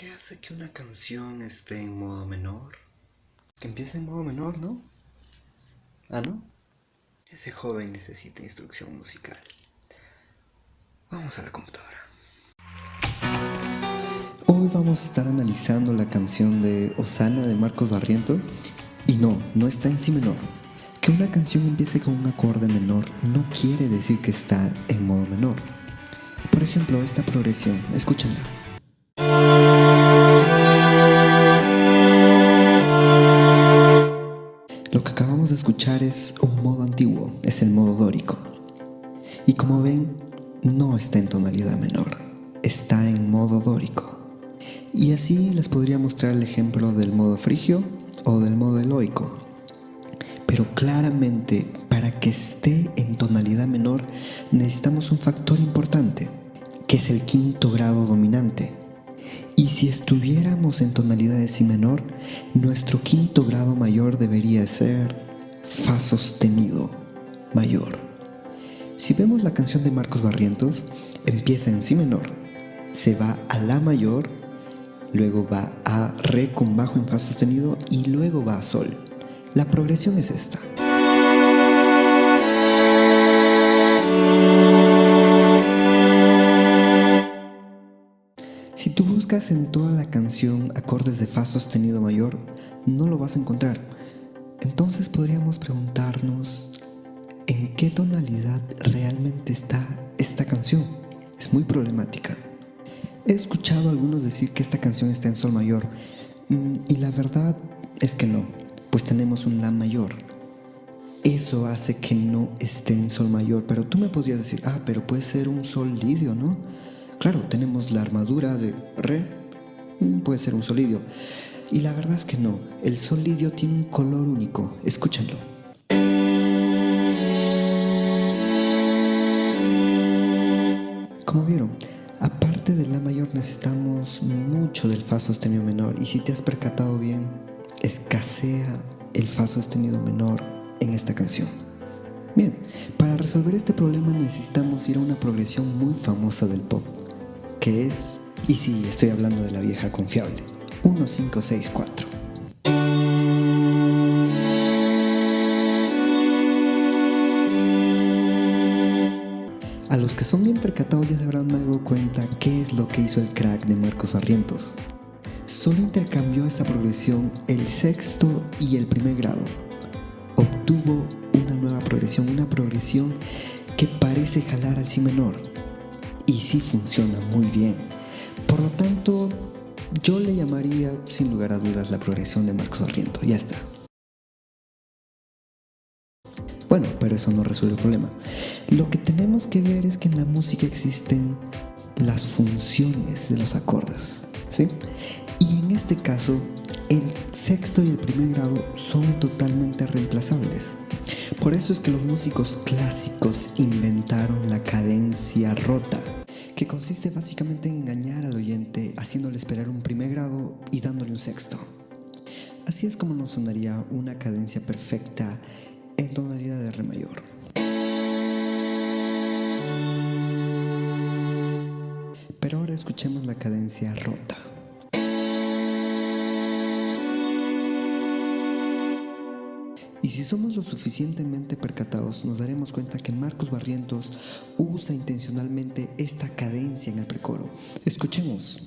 ¿Qué hace que una canción esté en modo menor? Que empiece en modo menor, ¿no? ¿Ah, no? Ese joven necesita instrucción musical. Vamos a la computadora. Hoy vamos a estar analizando la canción de Osana de Marcos Barrientos y no, no está en si menor. Que una canción empiece con un acorde menor no quiere decir que está en modo menor. Por ejemplo, esta progresión, escúchenla. Es un modo antiguo, es el modo dórico. Y como ven, no está en tonalidad menor, está en modo dórico. Y así les podría mostrar el ejemplo del modo frigio o del modo eloico. Pero claramente, para que esté en tonalidad menor, necesitamos un factor importante, que es el quinto grado dominante. Y si estuviéramos en tonalidad de si menor, nuestro quinto grado mayor debería ser Fa sostenido mayor. Si vemos la canción de Marcos Barrientos, empieza en si menor, se va a la mayor, luego va a re con bajo en fa sostenido y luego va a sol. La progresión es esta. Si tú buscas en toda la canción acordes de Fa sostenido mayor, no lo vas a encontrar. Entonces podríamos preguntarnos en qué tonalidad realmente está esta canción. Es muy problemática. He escuchado a algunos decir que esta canción está en Sol mayor mm, y la verdad es que no, pues tenemos un La mayor. Eso hace que no esté en Sol mayor, pero tú me podrías decir, ah, pero puede ser un Sol lidio, ¿no? Claro, tenemos la armadura de Re, mm, puede ser un solidio. Y la verdad es que no, el solidio tiene un color único, escúchenlo. Como vieron, aparte de La mayor necesitamos mucho del Fa sostenido menor y si te has percatado bien, escasea el Fa sostenido menor en esta canción. Bien, para resolver este problema necesitamos ir a una progresión muy famosa del pop, que es, y sí, estoy hablando de la vieja confiable, 1564. A los que son bien percatados ya se habrán dado cuenta qué es lo que hizo el crack de Marcos Barrientos. Solo intercambió esta progresión el sexto y el primer grado. Obtuvo una nueva progresión, una progresión que parece jalar al si menor, y sí funciona muy bien. Por lo tanto, yo le llamaría sin lugar a dudas la progresión de Marcos Barriento. Ya está. Bueno, pero eso no resuelve el problema. Lo que tenemos que ver es que en la música existen las funciones de los acordes, ¿sí? Y en este caso, el sexto y el primer grado son totalmente reemplazables. Por eso es que los músicos clásicos inventaron la cadencia rota que consiste básicamente en engañar al oyente haciéndole esperar un primer grado y dándole un sexto. Así es como nos sonaría una cadencia perfecta en tonalidad de re mayor. Pero ahora escuchemos la cadencia rota. Y si somos lo suficientemente percatados, nos daremos cuenta que Marcos Barrientos usa intencionalmente esta cadencia en el precoro. Escuchemos.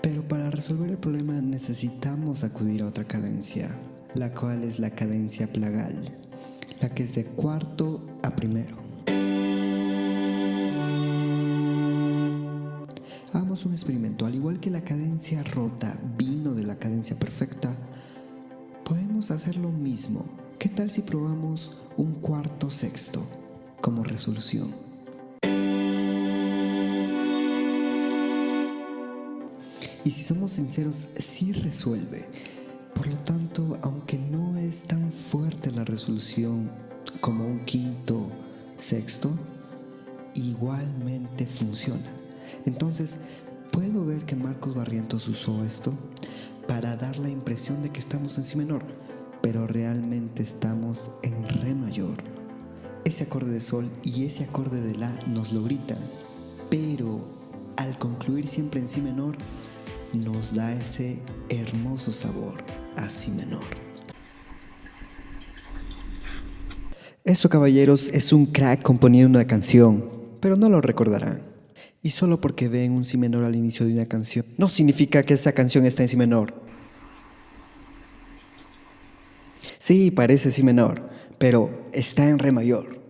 Pero para resolver el problema necesitamos acudir a otra cadencia, la cual es la cadencia plagal la que es de cuarto a primero. Hagamos un experimento. Al igual que la cadencia rota vino de la cadencia perfecta, podemos hacer lo mismo. ¿Qué tal si probamos un cuarto sexto como resolución? Y si somos sinceros, sí resuelve. Por lo tanto, aunque no es tan fuerte la resolución como un quinto, sexto, igualmente funciona. Entonces, ¿puedo ver que Marcos Barrientos usó esto? para dar la impresión de que estamos en si menor, pero realmente estamos en re mayor. Ese acorde de sol y ese acorde de la nos lo gritan, pero al concluir siempre en si menor, nos da ese hermoso sabor a si menor. Eso, caballeros, es un crack componiendo una canción, pero no lo recordarán. Y solo porque ven un si menor al inicio de una canción, no significa que esa canción está en si menor. Sí, parece si menor, pero está en re mayor.